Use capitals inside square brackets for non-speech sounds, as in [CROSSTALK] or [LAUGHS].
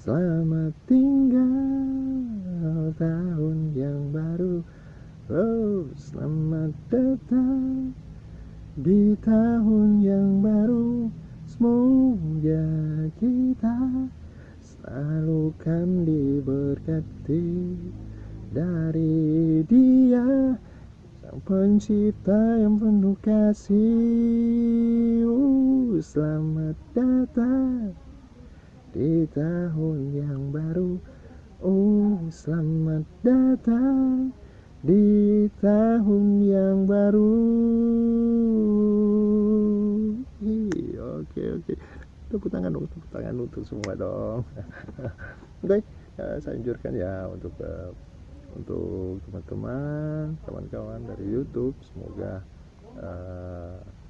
Selamat tinggal tahun yang baru. Oh selamat datang di tahun yang baru. Semoga kita selalu kan diberkati dari dia Sang pencipta yang penuh kasih. Uh, Selamat datang di tahun yang baru Oh selamat datang. Di tahun yang baru. Ih, Oke oke. Tepuk tangan dong, tepuk tangan untuk semua dong. [LAUGHS] Oke, ya, saya anjurkan ya untuk uh, untuk teman-teman, kawan-kawan dari YouTube Semoga uh,